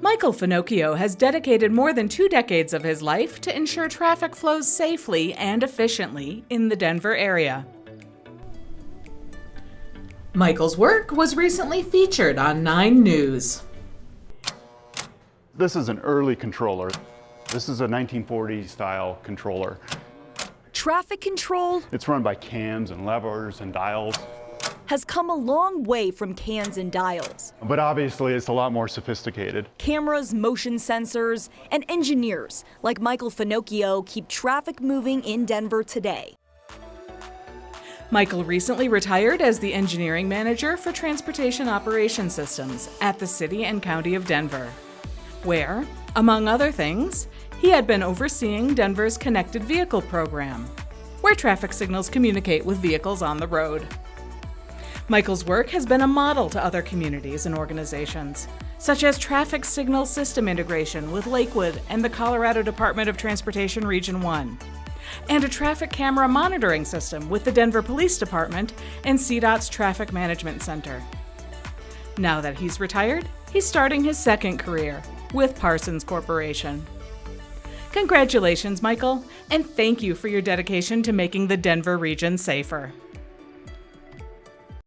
Michael Finocchio has dedicated more than two decades of his life to ensure traffic flows safely and efficiently in the Denver area. Michael's work was recently featured on 9 News. This is an early controller. This is a 1940s style controller. Traffic control It's run by cams and levers and dials, has come a long way from cams and dials. but obviously it's a lot more sophisticated. Cameras, motion sensors, and engineers like Michael Finocchio keep traffic moving in Denver today. Michael recently retired as the engineering manager for transportation operation systems at the City and County of Denver, where, among other things, he had been overseeing Denver's Connected Vehicle program, where traffic signals communicate with vehicles on the road. Michael's work has been a model to other communities and organizations, such as traffic signal system integration with Lakewood and the Colorado Department of Transportation Region 1, and a traffic camera monitoring system with the Denver Police Department and CDOT's Traffic Management Center. Now that he's retired, he's starting his second career with Parsons Corporation. Congratulations, Michael, and thank you for your dedication to making the Denver region safer.